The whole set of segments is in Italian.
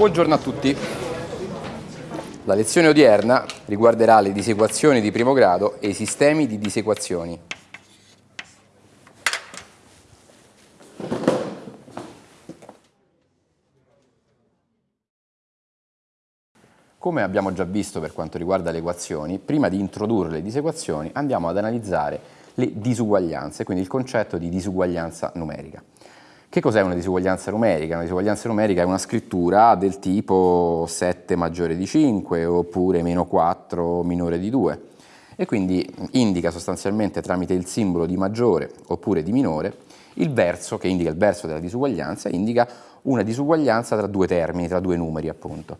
Buongiorno a tutti. La lezione odierna riguarderà le disequazioni di primo grado e i sistemi di disequazioni. Come abbiamo già visto per quanto riguarda le equazioni, prima di introdurre le disequazioni andiamo ad analizzare le disuguaglianze, quindi il concetto di disuguaglianza numerica. Che cos'è una disuguaglianza numerica? Una disuguaglianza numerica è una scrittura del tipo 7 maggiore di 5 oppure meno 4 minore di 2 e quindi indica sostanzialmente tramite il simbolo di maggiore oppure di minore il verso che indica il verso della disuguaglianza indica una disuguaglianza tra due termini, tra due numeri appunto.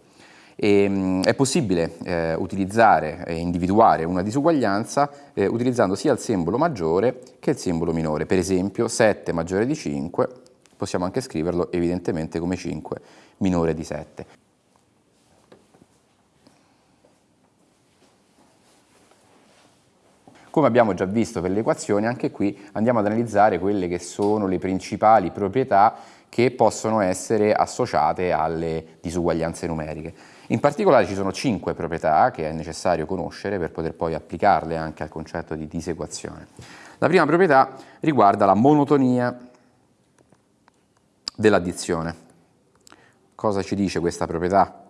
E, ehm, è possibile eh, utilizzare e individuare una disuguaglianza eh, utilizzando sia il simbolo maggiore che il simbolo minore, per esempio 7 maggiore di 5 possiamo anche scriverlo evidentemente come 5 minore di 7. Come abbiamo già visto per le equazioni, anche qui andiamo ad analizzare quelle che sono le principali proprietà che possono essere associate alle disuguaglianze numeriche. In particolare ci sono cinque proprietà che è necessario conoscere per poter poi applicarle anche al concetto di disequazione. La prima proprietà riguarda la monotonia dell'addizione. Cosa ci dice questa proprietà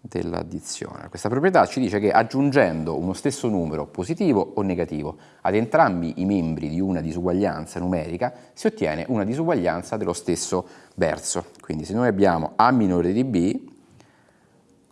dell'addizione? Questa proprietà ci dice che aggiungendo uno stesso numero positivo o negativo ad entrambi i membri di una disuguaglianza numerica si ottiene una disuguaglianza dello stesso verso. Quindi se noi abbiamo A minore di B,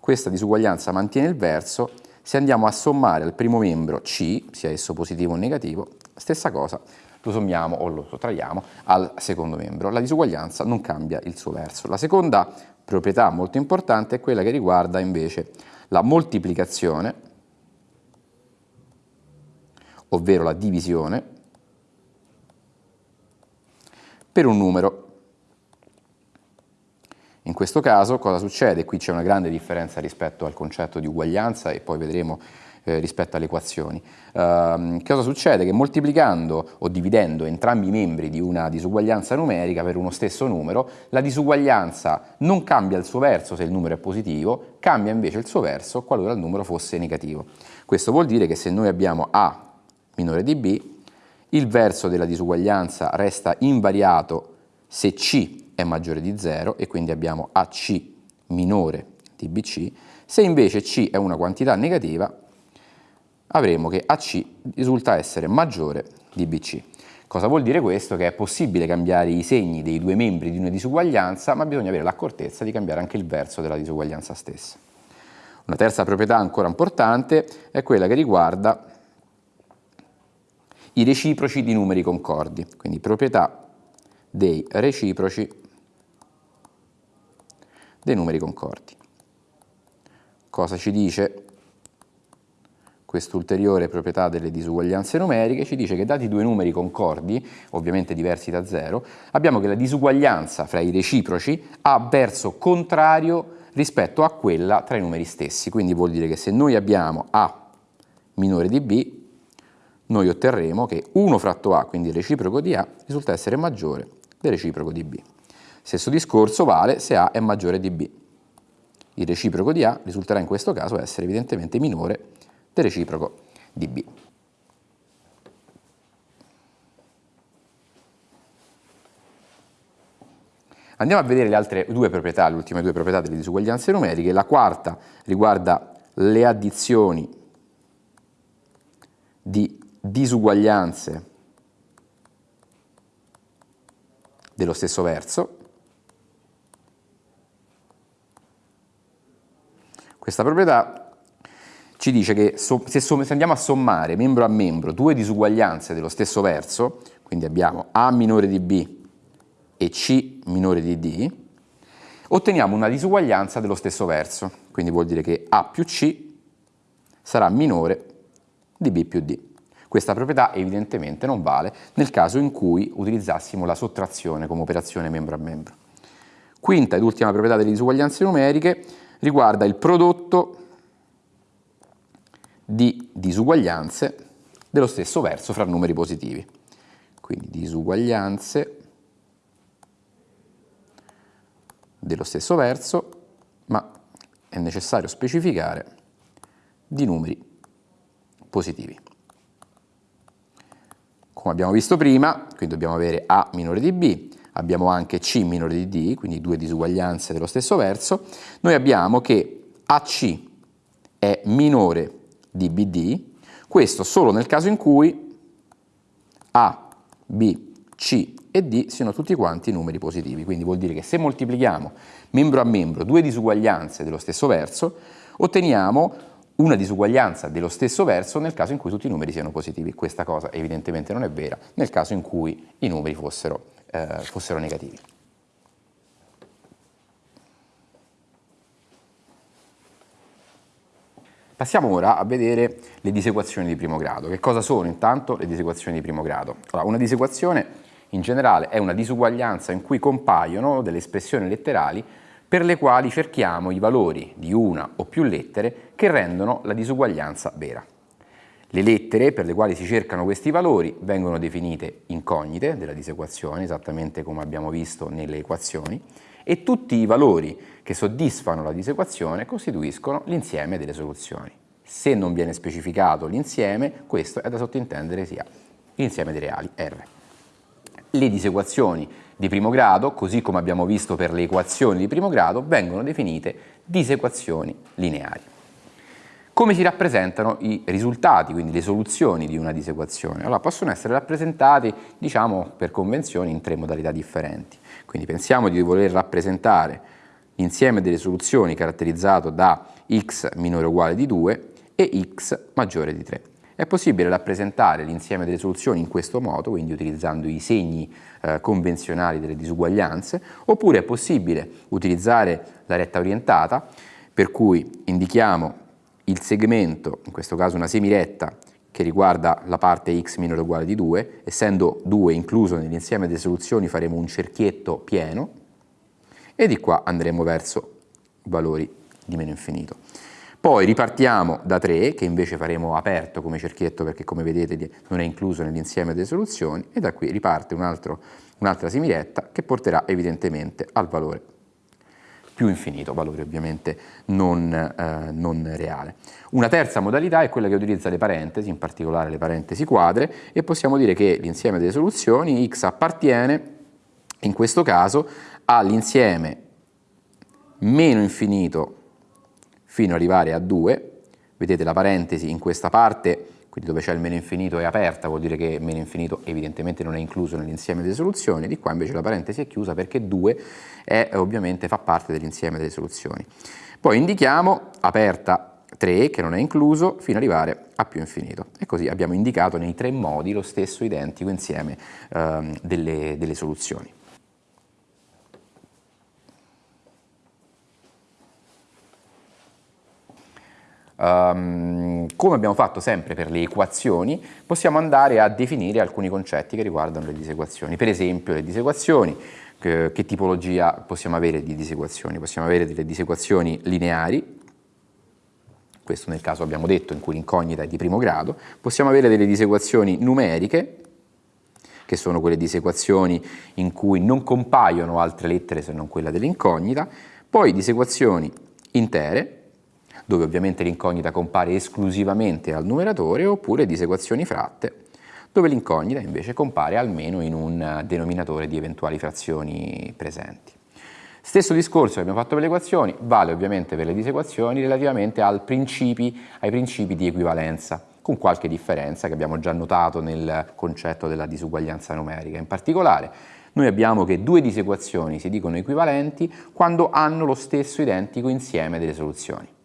questa disuguaglianza mantiene il verso, se andiamo a sommare al primo membro C, sia esso positivo o negativo, stessa cosa lo sommiamo o lo sottraiamo al secondo membro. La disuguaglianza non cambia il suo verso. La seconda proprietà molto importante è quella che riguarda invece la moltiplicazione, ovvero la divisione, per un numero. In questo caso cosa succede? Qui c'è una grande differenza rispetto al concetto di uguaglianza e poi vedremo eh, rispetto alle equazioni. Uh, cosa succede? Che moltiplicando o dividendo entrambi i membri di una disuguaglianza numerica per uno stesso numero, la disuguaglianza non cambia il suo verso se il numero è positivo, cambia invece il suo verso qualora il numero fosse negativo. Questo vuol dire che se noi abbiamo A minore di B, il verso della disuguaglianza resta invariato se C è maggiore di 0 e quindi abbiamo AC minore di BC, se invece C è una quantità negativa avremo che AC risulta essere maggiore di BC. Cosa vuol dire questo? Che è possibile cambiare i segni dei due membri di una disuguaglianza, ma bisogna avere l'accortezza di cambiare anche il verso della disuguaglianza stessa. Una terza proprietà ancora importante è quella che riguarda i reciproci di numeri concordi, quindi proprietà dei reciproci dei numeri concordi. Cosa ci dice quest'ulteriore proprietà delle disuguaglianze numeriche, ci dice che dati due numeri concordi, ovviamente diversi da zero, abbiamo che la disuguaglianza fra i reciproci ha verso contrario rispetto a quella tra i numeri stessi. Quindi vuol dire che se noi abbiamo A minore di B, noi otterremo che 1 fratto A, quindi il reciproco di A, risulta essere maggiore del reciproco di B. Stesso discorso vale se A è maggiore di B. Il reciproco di A risulterà in questo caso essere evidentemente minore del reciproco di B. Andiamo a vedere le altre due proprietà, le ultime due proprietà delle disuguaglianze numeriche. La quarta riguarda le addizioni di disuguaglianze dello stesso verso. Questa proprietà ci dice che so, se, se, andiamo a sommare membro a membro due disuguaglianze dello stesso verso, quindi abbiamo A minore di B e C minore di D, otteniamo una disuguaglianza dello stesso verso, quindi vuol dire che A più C sarà minore di B più D. Questa proprietà evidentemente non vale nel caso in cui utilizzassimo la sottrazione come operazione membro a membro. Quinta ed ultima proprietà delle disuguaglianze numeriche riguarda il prodotto di disuguaglianze dello stesso verso fra numeri positivi. Quindi disuguaglianze dello stesso verso, ma è necessario specificare di numeri positivi. Come abbiamo visto prima, quindi dobbiamo avere A minore di B, abbiamo anche C minore di D, quindi due disuguaglianze dello stesso verso, noi abbiamo che AC è minore di BD, questo solo nel caso in cui A, B, C e D siano tutti quanti numeri positivi, quindi vuol dire che se moltiplichiamo membro a membro due disuguaglianze dello stesso verso, otteniamo una disuguaglianza dello stesso verso nel caso in cui tutti i numeri siano positivi. Questa cosa evidentemente non è vera nel caso in cui i numeri fossero, eh, fossero negativi. Passiamo ora a vedere le disequazioni di primo grado. Che cosa sono intanto le disequazioni di primo grado? Allora, una disequazione in generale è una disuguaglianza in cui compaiono delle espressioni letterali per le quali cerchiamo i valori di una o più lettere che rendono la disuguaglianza vera. Le lettere per le quali si cercano questi valori vengono definite incognite della disequazione, esattamente come abbiamo visto nelle equazioni, e tutti i valori che soddisfano la disequazione costituiscono l'insieme delle soluzioni. Se non viene specificato l'insieme, questo è da sottintendere sia l'insieme dei reali R. Le disequazioni di primo grado, così come abbiamo visto per le equazioni di primo grado, vengono definite disequazioni lineari. Come si rappresentano i risultati, quindi le soluzioni di una disequazione? Allora, possono essere rappresentati, diciamo, per convenzione in tre modalità differenti. Quindi pensiamo di voler rappresentare l'insieme delle soluzioni caratterizzato da x minore o uguale di 2 e x maggiore di 3. È possibile rappresentare l'insieme delle soluzioni in questo modo, quindi utilizzando i segni eh, convenzionali delle disuguaglianze, oppure è possibile utilizzare la retta orientata, per cui indichiamo il segmento, in questo caso una semiretta, che riguarda la parte x minore o uguale di 2, essendo 2 incluso nell'insieme delle soluzioni faremo un cerchietto pieno e di qua andremo verso valori di meno infinito. Poi ripartiamo da 3, che invece faremo aperto come cerchietto perché come vedete non è incluso nell'insieme delle soluzioni, e da qui riparte un'altra un semiretta che porterà evidentemente al valore più infinito, valore ovviamente non, eh, non, reale. Una terza modalità è quella che utilizza le parentesi, in particolare le parentesi quadre, e possiamo dire che l'insieme delle soluzioni x appartiene, in questo caso, all'insieme meno infinito fino ad arrivare a 2, vedete la parentesi in questa parte, quindi dove c'è il meno infinito è aperta, vuol dire che meno infinito evidentemente non è incluso nell'insieme delle soluzioni, di qua invece la parentesi è chiusa perché 2 è, ovviamente fa parte dell'insieme delle soluzioni. Poi indichiamo aperta 3 che non è incluso fino ad arrivare a più infinito e così abbiamo indicato nei tre modi lo stesso identico insieme ehm, delle, delle soluzioni. Um, come abbiamo fatto sempre per le equazioni, possiamo andare a definire alcuni concetti che riguardano le disequazioni. Per esempio, le disequazioni, che, che tipologia possiamo avere di disequazioni? Possiamo avere delle disequazioni lineari, questo nel caso abbiamo detto in cui l'incognita è di primo grado, possiamo avere delle disequazioni numeriche, che sono quelle disequazioni in cui non compaiono altre lettere se non quella dell'incognita, poi disequazioni intere, dove ovviamente l'incognita compare esclusivamente al numeratore, oppure disequazioni fratte, dove l'incognita invece compare almeno in un denominatore di eventuali frazioni presenti. Stesso discorso che abbiamo fatto per le equazioni vale ovviamente per le disequazioni relativamente principi, ai principi di equivalenza, con qualche differenza che abbiamo già notato nel concetto della disuguaglianza numerica. In particolare, noi abbiamo che due disequazioni si dicono equivalenti quando hanno lo stesso identico insieme delle soluzioni.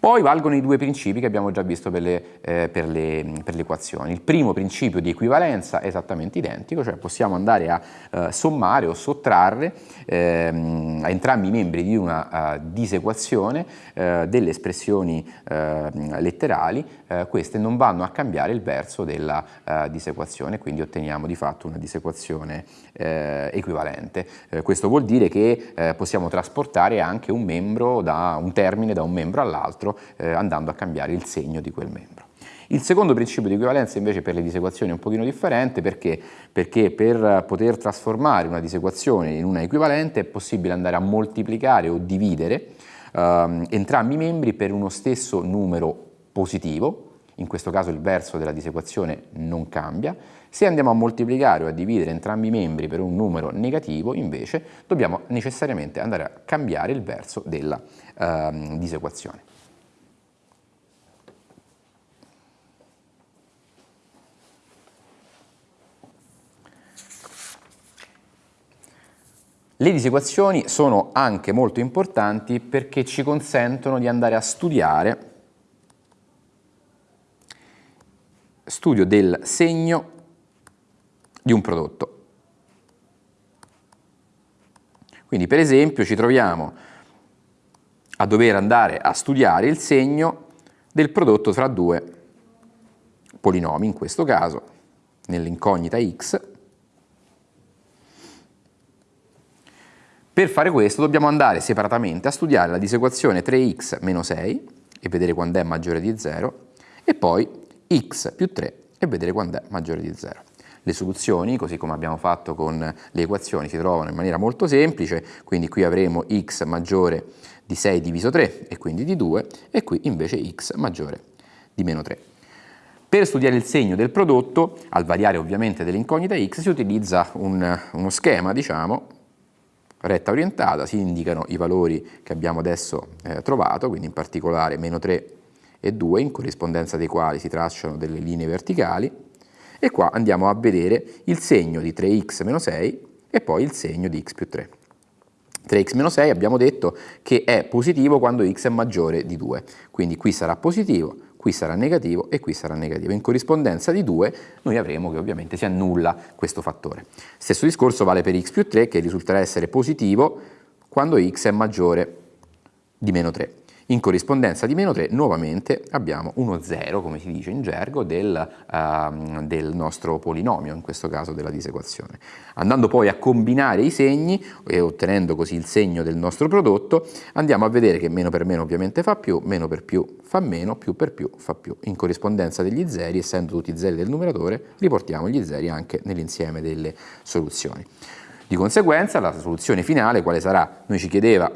Poi valgono i due principi che abbiamo già visto per le, eh, per, le, per le, equazioni. Il primo principio di equivalenza è esattamente identico, cioè possiamo andare a eh, sommare o sottrarre ehm, a entrambi i membri di una uh, disequazione uh, delle espressioni uh, letterali, queste non vanno a cambiare il verso della disequazione, quindi otteniamo di fatto una disequazione equivalente. questo vuol dire che possiamo trasportare anche un, membro da, un termine da un membro all'altro eh, andando a cambiare il segno di quel membro. Il secondo principio di equivalenza invece per le disequazioni è un pochino differente perché? perché per poter trasformare una disequazione in una equivalente è possibile andare a moltiplicare o dividere ehm, entrambi i membri per uno stesso numero positivo, in questo caso il verso della disequazione non cambia, se andiamo a moltiplicare o a dividere entrambi i membri per un numero negativo, invece, dobbiamo necessariamente andare a cambiare il verso della uh, disequazione. Le disequazioni sono anche molto importanti perché ci consentono di andare a studiare studio del segno di un prodotto. Quindi per esempio ci troviamo a dover andare a studiare il segno del prodotto tra due polinomi, in questo caso nell'incognita x. Per fare questo dobbiamo andare separatamente a studiare la disequazione 3x meno 6 e vedere quando è maggiore di 0 e poi x più 3 e vedere quando è maggiore di 0. Le soluzioni, così come abbiamo fatto con le equazioni, si trovano in maniera molto semplice, quindi qui avremo x maggiore di 6 diviso 3 e quindi di 2 e qui invece x maggiore di meno 3. Per studiare il segno del prodotto, al variare ovviamente dell'incognita x, si utilizza un, uno schema, diciamo, retta orientata, si indicano i valori che abbiamo adesso eh, trovato, quindi in particolare meno 3 e 2 in corrispondenza dei quali si tracciano delle linee verticali e qua andiamo a vedere il segno di 3x meno 6 e poi il segno di x più 3. 3x meno 6 abbiamo detto che è positivo quando x è maggiore di 2, quindi qui sarà positivo, qui sarà negativo e qui sarà negativo. In corrispondenza di 2 noi avremo che ovviamente si annulla questo fattore. Stesso discorso vale per x più 3 che risulterà essere positivo quando x è maggiore di meno 3. In corrispondenza di meno 3 nuovamente abbiamo uno 0, come si dice in gergo, del, uh, del, nostro polinomio, in questo caso della disequazione. Andando poi a combinare i segni e ottenendo così il segno del nostro prodotto, andiamo a vedere che meno per meno ovviamente fa più, meno per più fa meno, più per più fa più. In corrispondenza degli zeri, essendo tutti zeri del numeratore, riportiamo gli zeri anche nell'insieme delle soluzioni. Di conseguenza la soluzione finale quale sarà? Noi ci, chiedeva,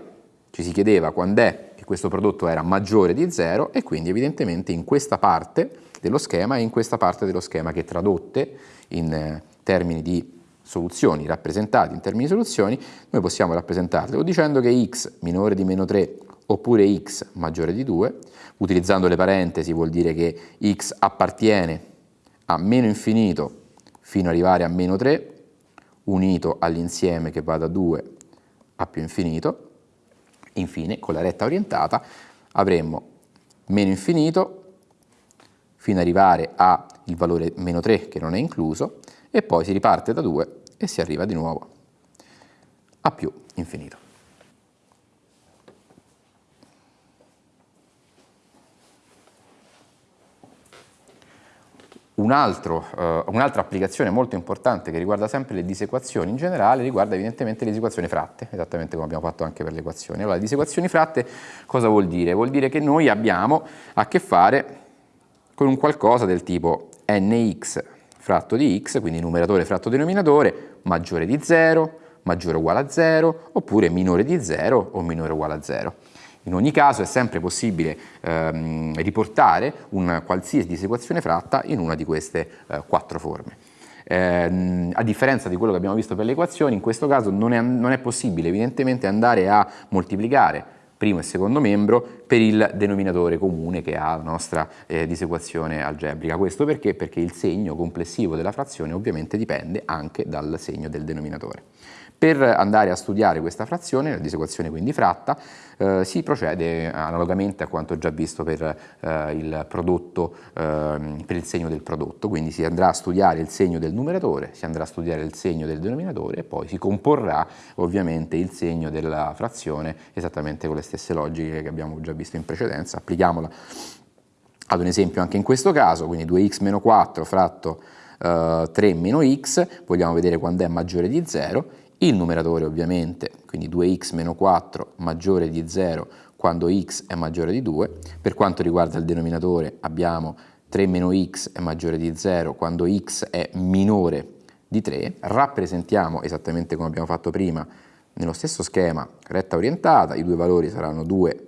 ci si chiedeva quando è che questo prodotto era maggiore di 0 e quindi evidentemente in questa parte dello schema e in questa parte dello schema che tradotte in eh, termini di soluzioni, rappresentate in termini di soluzioni, noi possiamo rappresentarle o dicendo che x minore di meno 3 oppure x maggiore di 2, utilizzando le parentesi vuol dire che x appartiene a meno infinito fino ad arrivare a meno 3, unito all'insieme che va da 2 a più infinito, Infine, con la retta orientata, avremmo meno infinito fino ad arrivare al valore meno 3 che non è incluso e poi si riparte da 2 e si arriva di nuovo a più infinito. Un eh, un'altra applicazione molto importante che riguarda sempre le disequazioni in generale riguarda evidentemente le disequazioni fratte, esattamente come abbiamo fatto anche per le equazioni. Allora, le disequazioni fratte cosa vuol dire? Vuol dire che noi abbiamo a che fare con un qualcosa del tipo nx fratto di x, quindi numeratore fratto denominatore, maggiore di 0, maggiore o uguale a 0, oppure minore di 0 o minore o uguale a 0. In ogni caso è sempre possibile ehm, riportare una qualsiasi disequazione fratta in una di queste eh, quattro forme. Eh, a differenza di quello che abbiamo visto per le equazioni, in questo caso non è, non è possibile evidentemente andare a moltiplicare primo e secondo membro per il denominatore comune che ha la nostra eh, disequazione algebrica. Questo perché? Perché il segno complessivo della frazione ovviamente dipende anche dal segno del denominatore. Per andare a studiare questa frazione, la disequazione quindi fratta, eh, si procede analogamente a quanto già visto per, eh, il prodotto, eh, per il segno del prodotto, quindi si andrà a studiare il segno del numeratore, si andrà a studiare il segno del denominatore e poi si comporrà ovviamente il segno della frazione esattamente con le stesse logiche che abbiamo già visto in precedenza, applichiamola ad un esempio anche in questo caso, quindi 2x meno 4 fratto Uh, 3 meno x, vogliamo vedere quando è maggiore di 0 il numeratore ovviamente, quindi 2x meno 4 maggiore di 0 quando x è maggiore di 2, per quanto riguarda il denominatore abbiamo 3 meno x è maggiore di 0 quando x è minore di 3, rappresentiamo esattamente come abbiamo fatto prima nello stesso schema retta orientata, i due valori saranno 2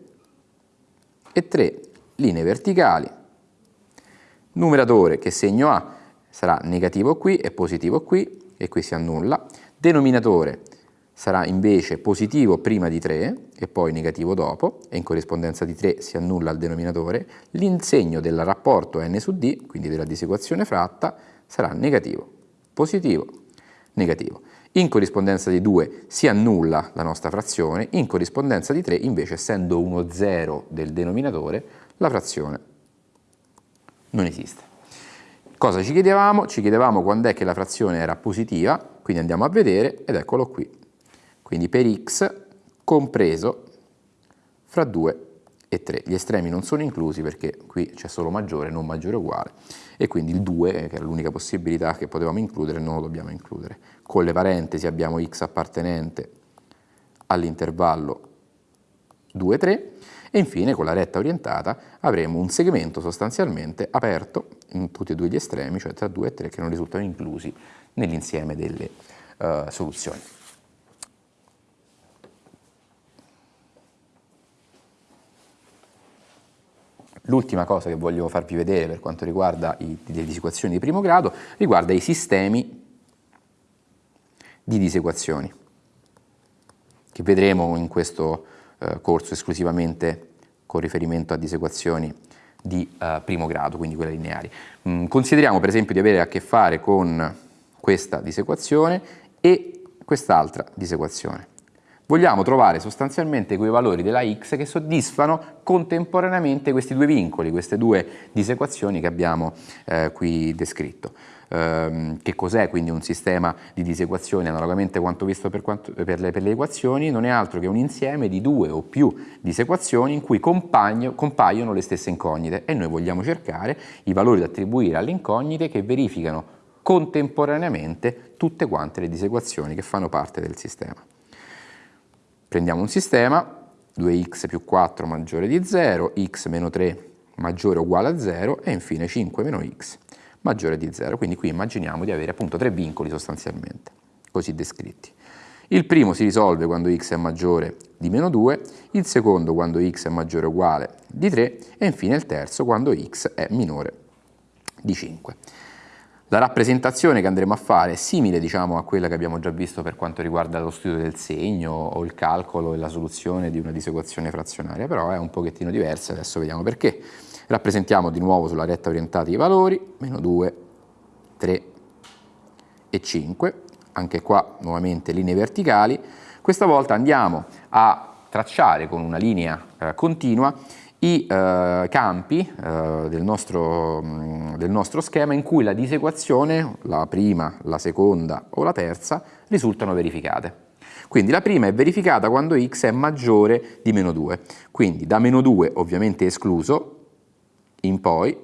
e 3, linee verticali, numeratore che segno ha? Sarà negativo qui e positivo qui e qui si annulla, denominatore sarà invece positivo prima di 3 e poi negativo dopo e in corrispondenza di 3 si annulla il denominatore, l'insegno del rapporto n su d, quindi della disequazione fratta, sarà negativo, positivo, negativo. In corrispondenza di 2 si annulla la nostra frazione, in corrispondenza di 3 invece essendo uno 0 del denominatore la frazione non esiste. Cosa ci chiedevamo? Ci chiedevamo quando è che la frazione era positiva, quindi andiamo a vedere ed eccolo qui. Quindi per x compreso fra 2 e 3. Gli estremi non sono inclusi perché qui c'è solo maggiore, non maggiore uguale e quindi il 2, che era l'unica possibilità che potevamo includere, non lo dobbiamo includere. Con le parentesi abbiamo x appartenente all'intervallo 2, 3 e infine con la retta orientata avremo un segmento sostanzialmente aperto in tutti e due gli estremi, cioè tra 2 e 3 che non risultano inclusi nell'insieme delle uh, soluzioni. L'ultima cosa che voglio farvi vedere per quanto riguarda i, le disequazioni di primo grado riguarda i sistemi di disequazioni che vedremo in questo eh, corso esclusivamente con riferimento a disequazioni di eh, primo grado, quindi quelle lineari. Mm, consideriamo per esempio di avere a che fare con questa disequazione e quest'altra disequazione. Vogliamo trovare sostanzialmente quei valori della x che soddisfano contemporaneamente questi due vincoli, queste due disequazioni che abbiamo eh, qui descritto. Um, che cos'è quindi un sistema di disequazioni analogamente a quanto visto per, quanto, per, le, per, le, equazioni non è altro che un insieme di due o più disequazioni in cui compaiono le stesse incognite e noi vogliamo cercare i valori da attribuire alle incognite che verificano contemporaneamente tutte quante le disequazioni che fanno parte del sistema. Prendiamo un sistema, 2x più 4 maggiore di 0, x meno 3 maggiore o uguale a 0 e infine 5 meno x maggiore di 0. Quindi qui immaginiamo di avere appunto tre vincoli sostanzialmente, così descritti. Il primo si risolve quando x è maggiore di meno 2, il secondo quando x è maggiore o uguale di 3 e infine il terzo quando x è minore di 5. La rappresentazione che andremo a fare è simile diciamo, a quella che abbiamo già visto per quanto riguarda lo studio del segno o il calcolo e la soluzione di una disequazione frazionaria, però è un pochettino diversa, adesso vediamo perché. Rappresentiamo di nuovo sulla retta orientata i valori, meno 2, 3 e 5, anche qua nuovamente linee verticali. Questa volta andiamo a tracciare con una linea eh, continua i eh, campi eh, del, nostro, mm, del, nostro, schema in cui la disequazione, la prima, la seconda o la terza, risultano verificate. Quindi la prima è verificata quando x è maggiore di meno 2, quindi da meno 2 ovviamente escluso in poi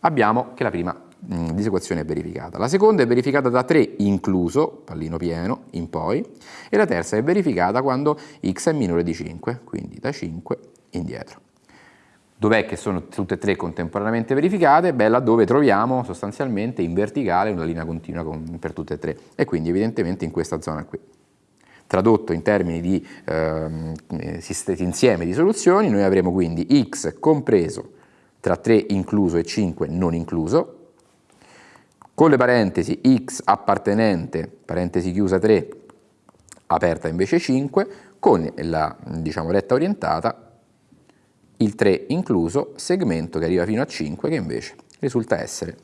abbiamo che la prima mh, disequazione è verificata. La seconda è verificata da 3 incluso, pallino pieno, in poi, e la terza è verificata quando x è minore di 5, quindi da 5 indietro. Dov'è che sono tutte e tre contemporaneamente verificate? Beh, laddove troviamo sostanzialmente in verticale una linea continua con, per tutte e tre e quindi evidentemente in questa zona qui. Tradotto in termini di ehm, eh, insieme di soluzioni, noi avremo quindi x compreso tra 3 incluso e 5 non incluso, con le parentesi x appartenente, parentesi chiusa 3, aperta invece 5, con la diciamo, retta orientata il 3 incluso, segmento che arriva fino a 5 che invece risulta essere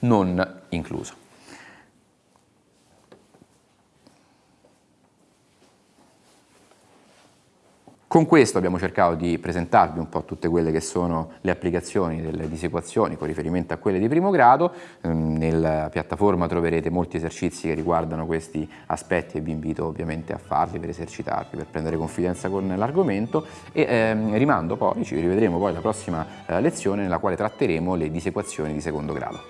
non incluso. Con questo abbiamo cercato di presentarvi un po' tutte quelle che sono le applicazioni delle disequazioni con riferimento a quelle di primo grado, ehm, nella piattaforma troverete molti esercizi che riguardano questi aspetti e vi invito ovviamente a farli per esercitarvi, per prendere confidenza con l'argomento e ehm, rimando poi, ci rivedremo poi alla prossima eh, lezione nella quale tratteremo le disequazioni di secondo grado.